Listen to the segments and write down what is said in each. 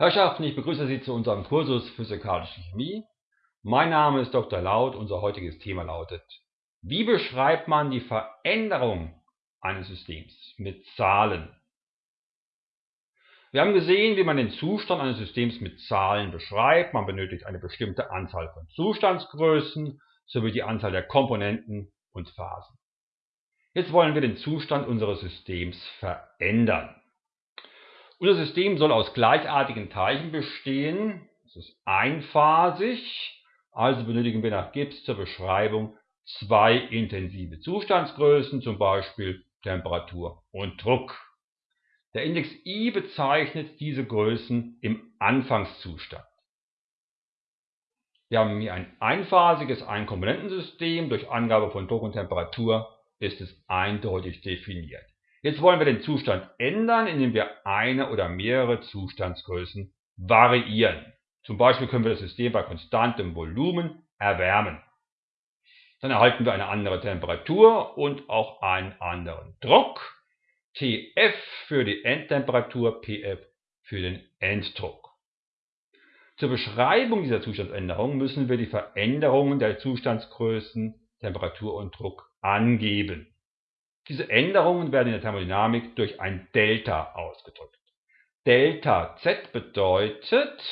Herrschaften, ich begrüße Sie zu unserem Kursus Physikalische Chemie. Mein Name ist Dr. Laut. Unser heutiges Thema lautet: Wie beschreibt man die Veränderung eines Systems mit Zahlen? Wir haben gesehen, wie man den Zustand eines Systems mit Zahlen beschreibt. Man benötigt eine bestimmte Anzahl von Zustandsgrößen sowie die Anzahl der Komponenten und Phasen. Jetzt wollen wir den Zustand unseres Systems verändern. Unser System soll aus gleichartigen Teilchen bestehen. Es ist einphasig, also benötigen wir nach Gibbs zur Beschreibung zwei intensive Zustandsgrößen, zum Beispiel Temperatur und Druck. Der Index I bezeichnet diese Größen im Anfangszustand. Wir haben hier ein einphasiges Einkomponentensystem. Durch Angabe von Druck und Temperatur ist es eindeutig definiert. Jetzt wollen wir den Zustand ändern, indem wir eine oder mehrere Zustandsgrößen variieren. Zum Beispiel können wir das System bei konstantem Volumen erwärmen. Dann erhalten wir eine andere Temperatur und auch einen anderen Druck. Tf für die Endtemperatur, Pf für den Enddruck. Zur Beschreibung dieser Zustandsänderung müssen wir die Veränderungen der Zustandsgrößen, Temperatur und Druck angeben. Diese Änderungen werden in der Thermodynamik durch ein Delta ausgedrückt. Delta Z bedeutet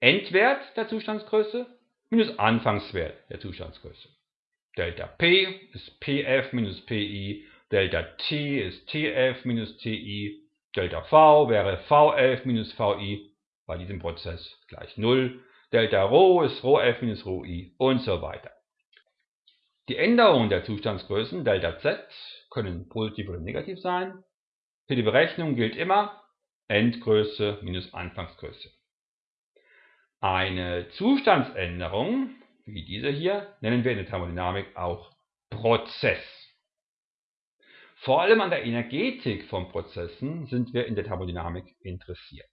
Endwert der Zustandsgröße minus Anfangswert der Zustandsgröße. Delta P ist Pf minus Pi, Delta T ist Tf minus Ti, Delta V wäre Vf minus Vi bei diesem Prozess gleich 0, Delta Rho ist Rhof minus Rhoi und so weiter. Die Änderungen der Zustandsgrößen Δz können positiv oder negativ sein. Für die Berechnung gilt immer Endgröße minus Anfangsgröße. Eine Zustandsänderung, wie diese hier, nennen wir in der Thermodynamik auch Prozess. Vor allem an der Energetik von Prozessen sind wir in der Thermodynamik interessiert.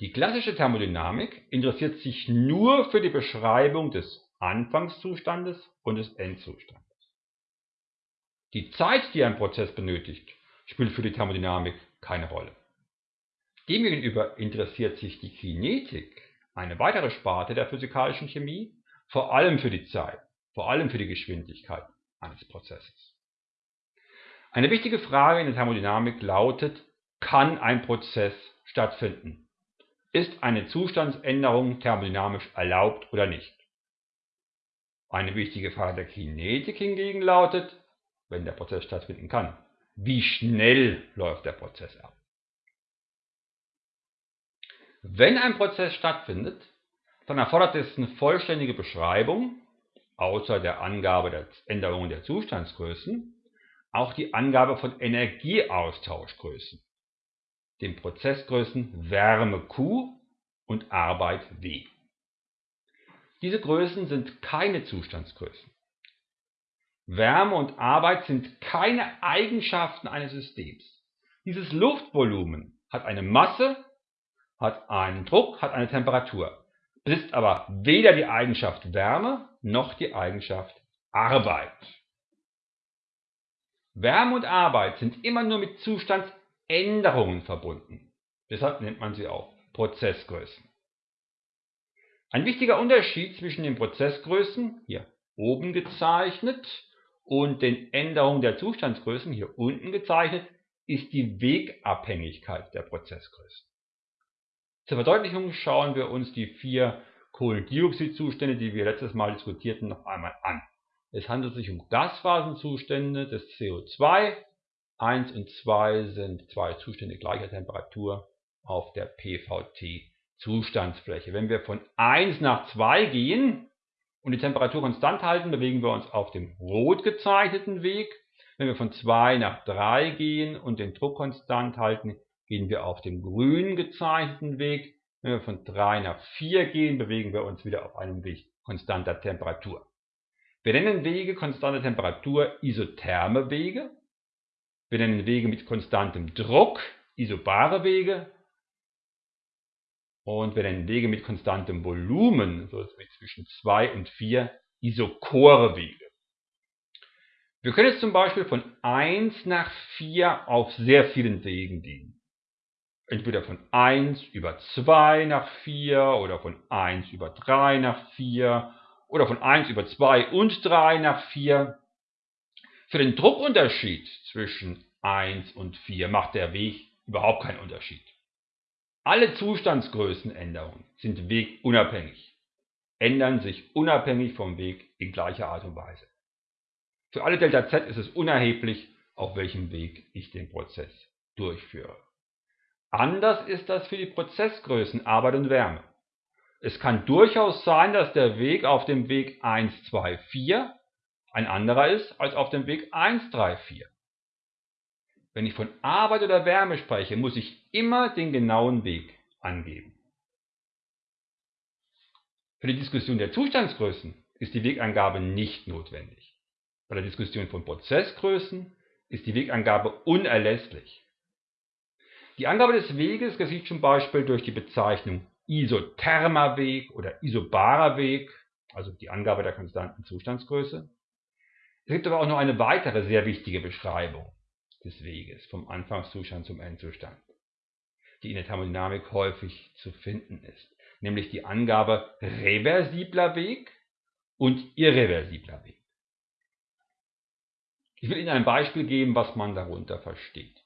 Die klassische Thermodynamik interessiert sich nur für die Beschreibung des Anfangszustandes und des Endzustandes. Die Zeit, die ein Prozess benötigt, spielt für die Thermodynamik keine Rolle. Demgegenüber interessiert sich die Kinetik, eine weitere Sparte der physikalischen Chemie, vor allem für die Zeit, vor allem für die Geschwindigkeit eines Prozesses. Eine wichtige Frage in der Thermodynamik lautet, kann ein Prozess stattfinden? Ist eine Zustandsänderung thermodynamisch erlaubt oder nicht? Eine wichtige Frage der Kinetik hingegen lautet, wenn der Prozess stattfinden kann, wie schnell läuft der Prozess ab? Wenn ein Prozess stattfindet, dann erfordert es eine vollständige Beschreibung, außer der Angabe der Änderungen der Zustandsgrößen, auch die Angabe von Energieaustauschgrößen, den Prozessgrößen Wärme Q und Arbeit W. Diese Größen sind keine Zustandsgrößen. Wärme und Arbeit sind keine Eigenschaften eines Systems. Dieses Luftvolumen hat eine Masse, hat einen Druck, hat eine Temperatur, besitzt aber weder die Eigenschaft Wärme noch die Eigenschaft Arbeit. Wärme und Arbeit sind immer nur mit Zustandsänderungen verbunden. Deshalb nennt man sie auch Prozessgrößen. Ein wichtiger Unterschied zwischen den Prozessgrößen, hier oben gezeichnet, und den Änderungen der Zustandsgrößen, hier unten gezeichnet, ist die Wegabhängigkeit der Prozessgrößen. Zur Verdeutlichung schauen wir uns die vier Kohlendioxidzustände, die wir letztes Mal diskutierten, noch einmal an. Es handelt sich um Gasphasenzustände des CO2. 1 und 2 sind zwei Zustände gleicher Temperatur auf der PVT Zustandsfläche. Wenn wir von 1 nach 2 gehen und die Temperatur konstant halten, bewegen wir uns auf dem rot gezeichneten Weg. Wenn wir von 2 nach 3 gehen und den Druck konstant halten, gehen wir auf dem grün gezeichneten Weg. Wenn wir von 3 nach 4 gehen, bewegen wir uns wieder auf einem Weg konstanter Temperatur. Wir nennen Wege konstanter Temperatur isotherme Wege. Wir nennen Wege mit konstantem Druck isobare Wege und wir nennen Wege mit konstantem Volumen, so wie zwischen 2 und 4, isochore Wege. Wir können jetzt zum Beispiel von 1 nach 4 auf sehr vielen Wegen gehen. entweder von 1 über 2 nach 4 oder von 1 über 3 nach 4 oder von 1 über 2 und 3 nach 4. Für den Druckunterschied zwischen 1 und 4 macht der Weg überhaupt keinen Unterschied. Alle Zustandsgrößenänderungen sind wegunabhängig, ändern sich unabhängig vom Weg in gleicher Art und Weise. Für alle Delta z ist es unerheblich, auf welchem Weg ich den Prozess durchführe. Anders ist das für die Prozessgrößen Arbeit und Wärme. Es kann durchaus sein, dass der Weg auf dem Weg 1, 2, 4 ein anderer ist als auf dem Weg 1, 3, 4. Wenn ich von Arbeit oder Wärme spreche, muss ich immer den genauen Weg angeben. Für die Diskussion der Zustandsgrößen ist die Wegangabe nicht notwendig. Bei der Diskussion von Prozessgrößen ist die Wegangabe unerlässlich. Die Angabe des Weges geschieht zum Beispiel durch die Bezeichnung isothermer Weg oder isobarer Weg, also die Angabe der konstanten Zustandsgröße. Es gibt aber auch noch eine weitere sehr wichtige Beschreibung des Weges vom Anfangszustand zum Endzustand, die in der Thermodynamik häufig zu finden ist, nämlich die Angabe reversibler Weg und irreversibler Weg. Ich will Ihnen ein Beispiel geben, was man darunter versteht.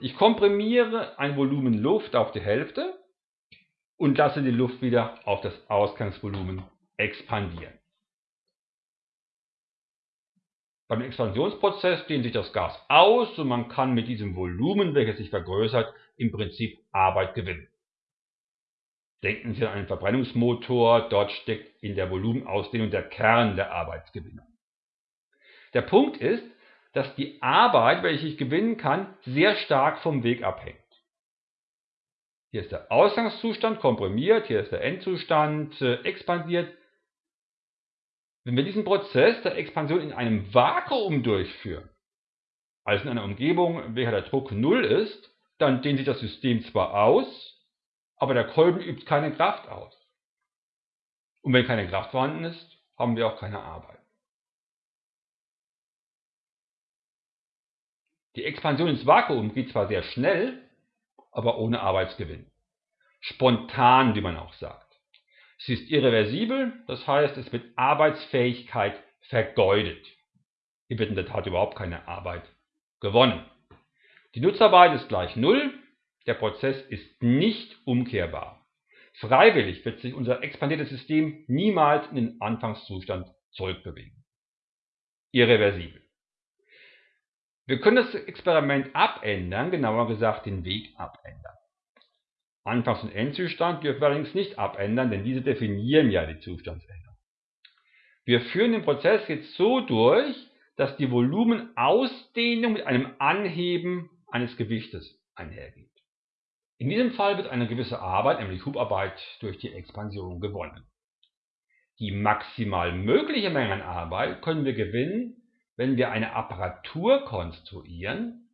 Ich komprimiere ein Volumen Luft auf die Hälfte und lasse die Luft wieder auf das Ausgangsvolumen expandieren. Beim Expansionsprozess dehnt sich das Gas aus und man kann mit diesem Volumen, welches sich vergrößert, im Prinzip Arbeit gewinnen. Denken Sie an einen Verbrennungsmotor, dort steckt in der Volumenausdehnung der Kern der Arbeitsgewinnung. Der Punkt ist, dass die Arbeit, welche ich gewinnen kann, sehr stark vom Weg abhängt. Hier ist der Ausgangszustand komprimiert, hier ist der Endzustand äh, expandiert. Wenn wir diesen Prozess der Expansion in einem Vakuum durchführen, also in einer Umgebung, in welcher der Druck 0 ist, dann dehnt sich das System zwar aus, aber der Kolben übt keine Kraft aus. Und wenn keine Kraft vorhanden ist, haben wir auch keine Arbeit. Die Expansion ins Vakuum geht zwar sehr schnell, aber ohne Arbeitsgewinn. Spontan, wie man auch sagt. Sie ist irreversibel, das heißt, es wird Arbeitsfähigkeit vergeudet. Hier wird in der Tat überhaupt keine Arbeit gewonnen. Die Nutzarbeit ist gleich Null, der Prozess ist nicht umkehrbar. Freiwillig wird sich unser expandiertes System niemals in den Anfangszustand zurückbewegen. Irreversibel. Wir können das Experiment abändern, genauer gesagt den Weg abändern. Anfangs- und Endzustand dürfen wir allerdings nicht abändern, denn diese definieren ja die Zustandsänderung. Wir führen den Prozess jetzt so durch, dass die Volumenausdehnung mit einem Anheben eines Gewichtes einhergeht. In diesem Fall wird eine gewisse Arbeit, nämlich Hubarbeit, durch die Expansion gewonnen. Die maximal mögliche Menge an Arbeit können wir gewinnen, wenn wir eine Apparatur konstruieren,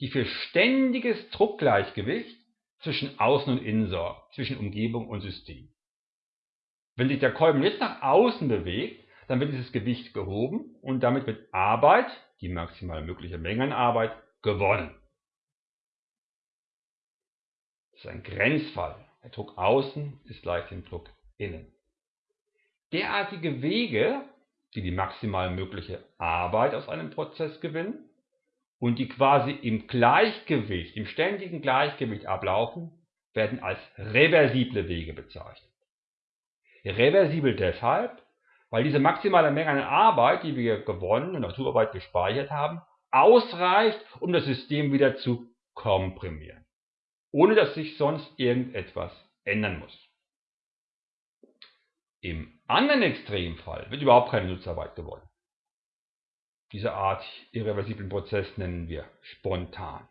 die für ständiges Druckgleichgewicht zwischen Außen und Innen sorgt, zwischen Umgebung und System. Wenn sich der Kolben jetzt nach außen bewegt, dann wird dieses Gewicht gehoben und damit wird Arbeit, die maximal mögliche Menge an Arbeit, gewonnen. Das ist ein Grenzfall. Der Druck außen ist gleich dem Druck innen. Derartige Wege die die maximal mögliche Arbeit aus einem Prozess gewinnen und die quasi im Gleichgewicht, im ständigen Gleichgewicht ablaufen, werden als reversible Wege bezeichnet. Reversibel deshalb, weil diese maximale Menge an Arbeit, die wir gewonnen und Naturarbeit gespeichert haben, ausreicht, um das System wieder zu komprimieren, ohne dass sich sonst irgendetwas ändern muss. Im anderen Extremfall wird überhaupt keine Nutzarbeit gewonnen. Diese Art irreversiblen Prozess nennen wir spontan.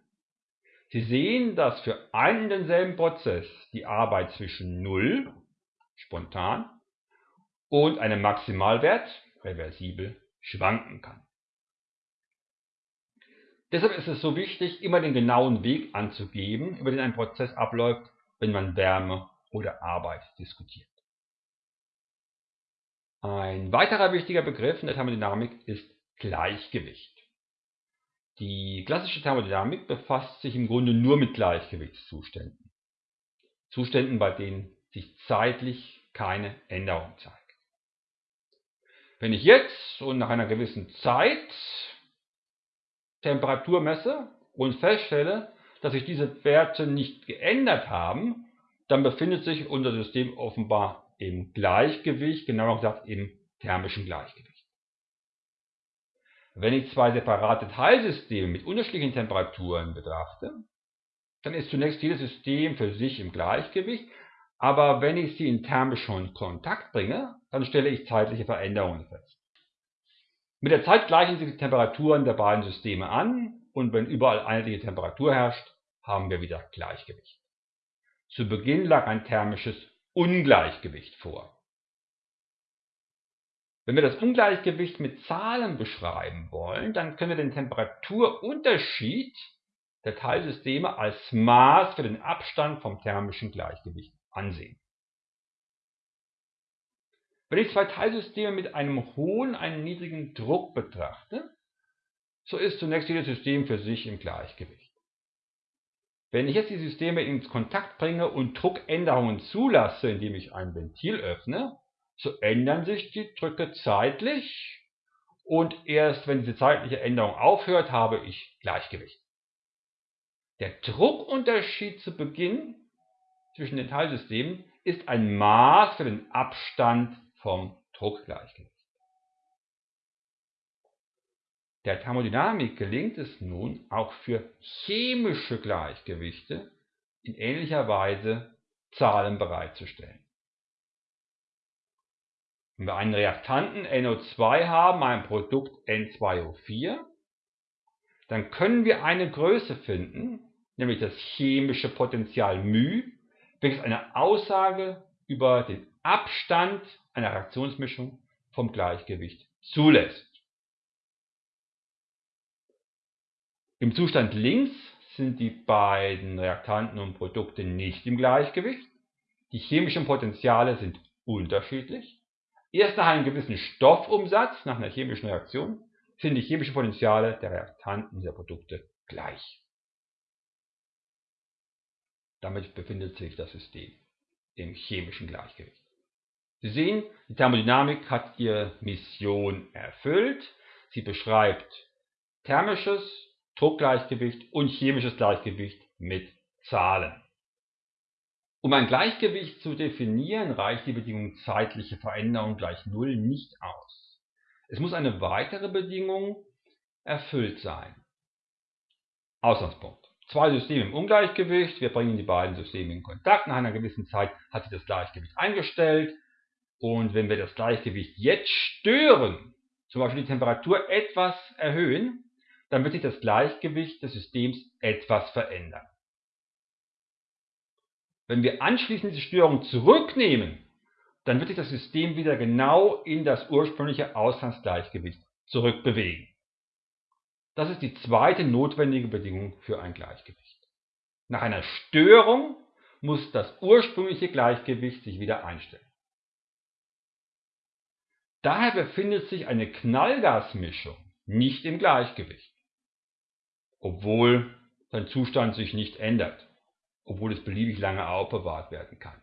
Sie sehen, dass für einen und denselben Prozess die Arbeit zwischen 0, spontan, und einem Maximalwert, reversibel, schwanken kann. Deshalb ist es so wichtig, immer den genauen Weg anzugeben, über den ein Prozess abläuft, wenn man Wärme oder Arbeit diskutiert. Ein weiterer wichtiger Begriff in der Thermodynamik ist Gleichgewicht. Die klassische Thermodynamik befasst sich im Grunde nur mit Gleichgewichtszuständen. Zuständen, bei denen sich zeitlich keine Änderung zeigt. Wenn ich jetzt und nach einer gewissen Zeit Temperatur messe und feststelle, dass sich diese Werte nicht geändert haben, dann befindet sich unser System offenbar im Gleichgewicht, genauer gesagt im thermischen Gleichgewicht. Wenn ich zwei separate Teilsysteme mit unterschiedlichen Temperaturen betrachte, dann ist zunächst jedes System für sich im Gleichgewicht, aber wenn ich sie in thermischen Kontakt bringe, dann stelle ich zeitliche Veränderungen fest. Mit der Zeit gleichen sich die Temperaturen der beiden Systeme an und wenn überall einheitliche Temperatur herrscht, haben wir wieder Gleichgewicht. Zu Beginn lag ein thermisches Ungleichgewicht vor. Wenn wir das Ungleichgewicht mit Zahlen beschreiben wollen, dann können wir den Temperaturunterschied der Teilsysteme als Maß für den Abstand vom thermischen Gleichgewicht ansehen. Wenn ich zwei Teilsysteme mit einem hohen, einem niedrigen Druck betrachte, so ist zunächst jedes System für sich im Gleichgewicht. Wenn ich jetzt die Systeme ins Kontakt bringe und Druckänderungen zulasse, indem ich ein Ventil öffne, so ändern sich die Drücke zeitlich und erst wenn diese zeitliche Änderung aufhört, habe ich Gleichgewicht. Der Druckunterschied zu Beginn zwischen den Teilsystemen ist ein Maß für den Abstand vom Druckgleichgewicht. Der Thermodynamik gelingt es nun, auch für chemische Gleichgewichte in ähnlicher Weise Zahlen bereitzustellen. Wenn wir einen Reaktanten NO2 haben, ein Produkt N2O4, dann können wir eine Größe finden, nämlich das chemische Potential μ, welches eine Aussage über den Abstand einer Reaktionsmischung vom Gleichgewicht zulässt. Im Zustand links sind die beiden Reaktanten und Produkte nicht im Gleichgewicht. Die chemischen Potentiale sind unterschiedlich. Erst nach einem gewissen Stoffumsatz, nach einer chemischen Reaktion, sind die chemischen Potentiale der Reaktanten dieser Produkte gleich. Damit befindet sich das System im chemischen Gleichgewicht. Sie sehen, die Thermodynamik hat ihre Mission erfüllt. Sie beschreibt thermisches Druckgleichgewicht und chemisches Gleichgewicht mit Zahlen. Um ein Gleichgewicht zu definieren, reicht die Bedingung zeitliche Veränderung gleich Null nicht aus. Es muss eine weitere Bedingung erfüllt sein. Ausgangspunkt. Zwei Systeme im Ungleichgewicht, wir bringen die beiden Systeme in Kontakt, nach einer gewissen Zeit hat sich das Gleichgewicht eingestellt und wenn wir das Gleichgewicht jetzt stören, zum Beispiel die Temperatur etwas erhöhen, dann wird sich das Gleichgewicht des Systems etwas verändern. Wenn wir anschließend diese Störung zurücknehmen, dann wird sich das System wieder genau in das ursprüngliche Ausgangsgleichgewicht zurückbewegen. Das ist die zweite notwendige Bedingung für ein Gleichgewicht. Nach einer Störung muss das ursprüngliche Gleichgewicht sich wieder einstellen. Daher befindet sich eine Knallgasmischung nicht im Gleichgewicht obwohl sein Zustand sich nicht ändert, obwohl es beliebig lange aufbewahrt werden kann.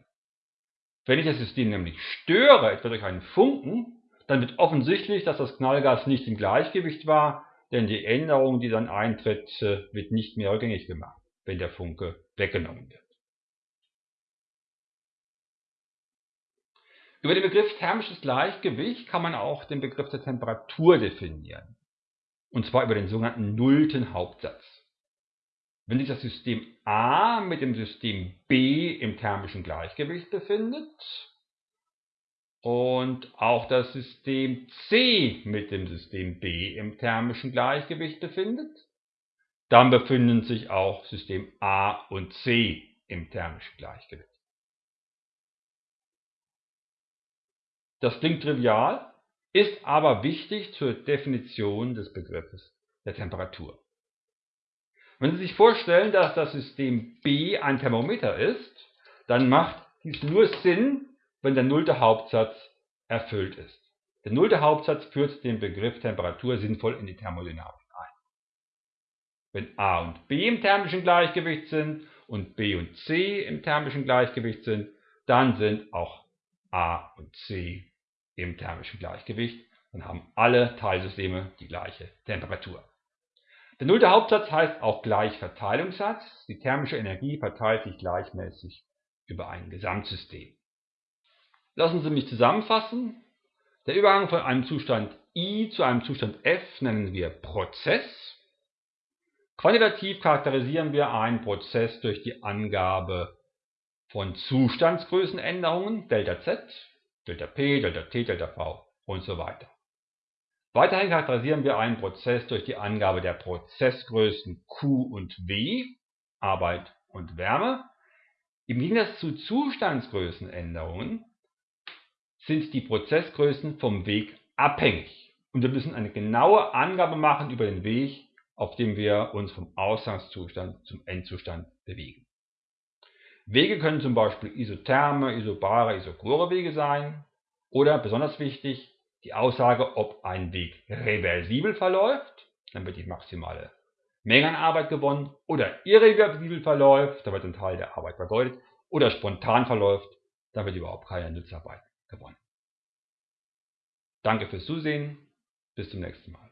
Wenn ich das System nämlich störe, etwa durch einen Funken, dann wird offensichtlich, dass das Knallgas nicht im Gleichgewicht war, denn die Änderung, die dann eintritt, äh, wird nicht mehr rückgängig gemacht, wenn der Funke weggenommen wird. Über den Begriff thermisches Gleichgewicht kann man auch den Begriff der Temperatur definieren und zwar über den sogenannten nullten Hauptsatz. Wenn sich das System A mit dem System B im thermischen Gleichgewicht befindet und auch das System C mit dem System B im thermischen Gleichgewicht befindet, dann befinden sich auch System A und C im thermischen Gleichgewicht. Das klingt trivial, ist aber wichtig zur Definition des Begriffes der Temperatur. Wenn Sie sich vorstellen, dass das System B ein Thermometer ist, dann macht dies nur Sinn, wenn der nullte Hauptsatz erfüllt ist. Der nullte Hauptsatz führt den Begriff Temperatur sinnvoll in die Thermodynamik ein. Wenn A und B im thermischen Gleichgewicht sind und B und C im thermischen Gleichgewicht sind, dann sind auch A und C im thermischen Gleichgewicht. Dann haben alle Teilsysteme die gleiche Temperatur. Der nullte Hauptsatz heißt auch Gleichverteilungssatz. Die thermische Energie verteilt sich gleichmäßig über ein Gesamtsystem. Lassen Sie mich zusammenfassen. Der Übergang von einem Zustand I zu einem Zustand F nennen wir Prozess. Quantitativ charakterisieren wir einen Prozess durch die Angabe von Zustandsgrößenänderungen Δz, ΔP, ΔT, ΔV und so weiter. Weiterhin charakterisieren wir einen Prozess durch die Angabe der Prozessgrößen Q und W, Arbeit und Wärme. Im Gegensatz zu Zustandsgrößenänderungen sind die Prozessgrößen vom Weg abhängig und wir müssen eine genaue Angabe machen über den Weg, auf dem wir uns vom Ausgangszustand zum Endzustand bewegen. Wege können zum Beispiel isotherme, isobare, isochore Wege sein oder, besonders wichtig, die Aussage, ob ein Weg reversibel verläuft, dann wird die maximale Menge an Arbeit gewonnen, oder irreversibel verläuft, da wird ein Teil der Arbeit vergeudet, oder spontan verläuft, da wird überhaupt keine Nutzarbeit gewonnen. Danke fürs Zusehen, bis zum nächsten Mal.